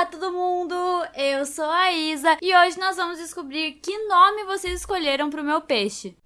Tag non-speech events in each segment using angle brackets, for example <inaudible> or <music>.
Olá todo mundo, eu sou a Isa e hoje nós vamos descobrir que nome vocês escolheram para o meu peixe.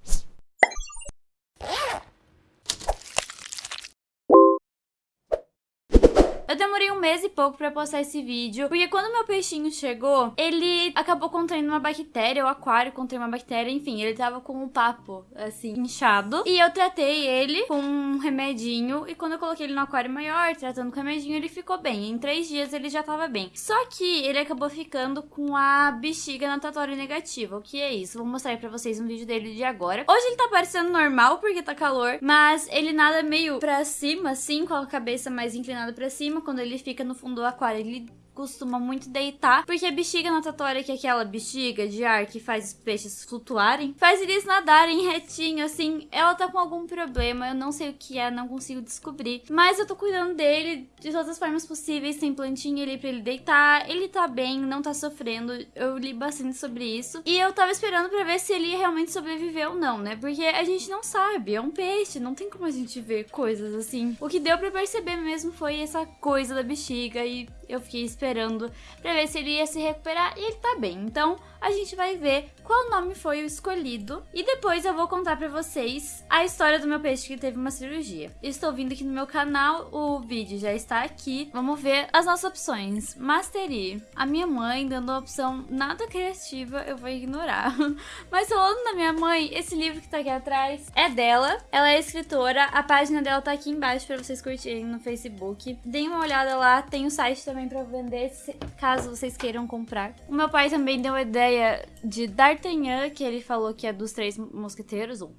Eu demorei um mês e pouco pra postar esse vídeo, porque quando meu peixinho chegou, ele acabou contraindo uma bactéria, o aquário contraiu uma bactéria, enfim, ele tava com um papo, assim, inchado. E eu tratei ele com um remedinho, e quando eu coloquei ele no aquário maior, tratando com o remedinho, ele ficou bem. Em três dias ele já tava bem. Só que ele acabou ficando com a bexiga natatória negativa. O que é isso? Vou mostrar aí pra vocês um vídeo dele de agora. Hoje ele tá parecendo normal, porque tá calor, mas ele nada meio pra cima, assim, com a cabeça mais inclinada pra cima, quando ele fica no fundo do aquário, ele costuma muito deitar, porque a bexiga natatória, que é aquela bexiga de ar que faz os peixes flutuarem, faz eles nadarem retinho, assim, ela tá com algum problema, eu não sei o que é, não consigo descobrir, mas eu tô cuidando dele de todas as formas possíveis, tem plantinha ali pra ele deitar, ele tá bem, não tá sofrendo, eu li bastante sobre isso, e eu tava esperando pra ver se ele realmente sobreviver ou não, né, porque a gente não sabe, é um peixe, não tem como a gente ver coisas assim. O que deu pra perceber mesmo foi essa coisa da bexiga e eu fiquei esperando pra ver se ele ia se recuperar e ele tá bem. Então, a gente vai ver qual nome foi o escolhido e depois eu vou contar pra vocês a história do meu peixe que teve uma cirurgia. Estou vindo aqui no meu canal, o vídeo já está aqui. Vamos ver as nossas opções. Mastery. A minha mãe dando a opção nada criativa, eu vou ignorar. <laughs> Mas falando da minha mãe, esse livro que tá aqui atrás é dela. Ela é escritora, a página dela tá aqui embaixo pra vocês curtirem no Facebook. Deem uma olhada lá, tem o site também pra vender, caso vocês queiram comprar. O meu pai também deu a ideia de D'Artagnan, que ele falou que é dos três mosqueteiros, ou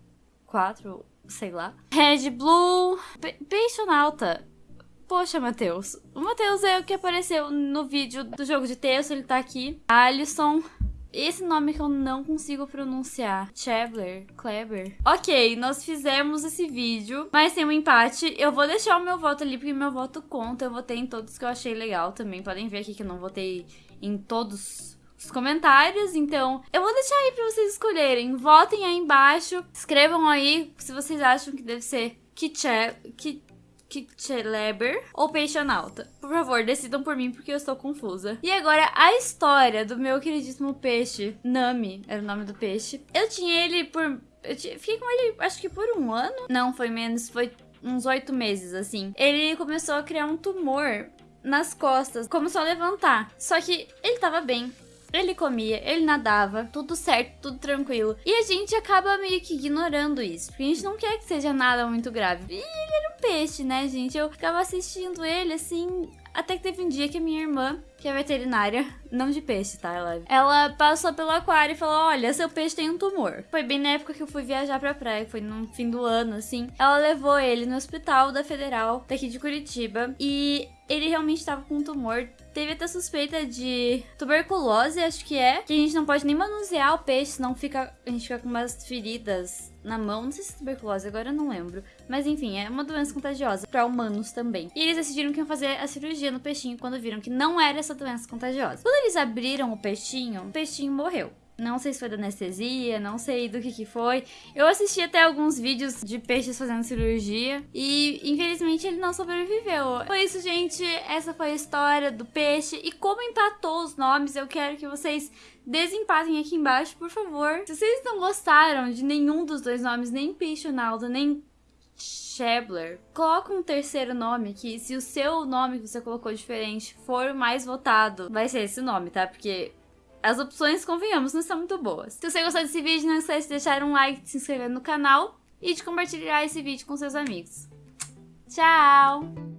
quatro, sei lá. Red Blue, Peixonauta. Poxa, Matheus. O Matheus é o que apareceu no vídeo do jogo de texto, ele tá aqui. Alisson. Esse nome que eu não consigo pronunciar. Chevler, Kleber. Ok, nós fizemos esse vídeo, mas tem um empate. Eu vou deixar o meu voto ali, porque meu voto conta. Eu votei em todos que eu achei legal também. Podem ver aqui que eu não votei em todos os comentários, então eu vou deixar aí pra vocês escolherem. Votem aí embaixo, escrevam aí se vocês acham que deve ser Kitche... Kitcheleber ou Peixonauta. Por favor, decidam por mim porque eu estou confusa. E agora, a história do meu queridíssimo peixe, Nami, era o nome do peixe. Eu tinha ele por... Eu fiquei com ele, acho que por um ano. Não, foi menos, foi uns oito meses, assim. Ele começou a criar um tumor nas costas, começou a levantar. Só que ele tava bem. Ele comia, ele nadava, tudo certo, tudo tranquilo. E a gente acaba meio que ignorando isso, porque a gente não quer que seja nada muito grave. E ele era um peixe, né, gente? Eu ficava assistindo ele assim, até que teve um dia que a minha irmã, que é veterinária, não de peixe, tá? Ela, ela passou pelo aquário e falou: Olha, seu peixe tem um tumor. Foi bem na época que eu fui viajar pra praia, foi no fim do ano, assim. Ela levou ele no hospital da Federal, daqui de Curitiba, e ele realmente estava com um tumor. Teve até suspeita de tuberculose, acho que é. Que a gente não pode nem manusear o peixe, senão fica, a gente fica com umas feridas na mão. Não sei se é tuberculose, agora eu não lembro. Mas enfim, é uma doença contagiosa para humanos também. E eles decidiram que iam fazer a cirurgia no peixinho quando viram que não era essa doença contagiosa. Quando eles abriram o peixinho, o peixinho morreu. Não sei se foi da anestesia, não sei do que que foi. Eu assisti até alguns vídeos de peixes fazendo cirurgia e infelizmente ele não sobreviveu. Foi isso, gente. Essa foi a história do peixe. E como empatou os nomes, eu quero que vocês desempatem aqui embaixo, por favor. Se vocês não gostaram de nenhum dos dois nomes, nem Peixonaldo, nem Shebler. Coloca um terceiro nome aqui. Se o seu nome que você colocou diferente for mais votado, vai ser esse nome, tá? Porque as opções, convenhamos, não são muito boas. Se você gostou desse vídeo, não esquece de deixar um like, de se inscrever no canal e de compartilhar esse vídeo com seus amigos. Tchau!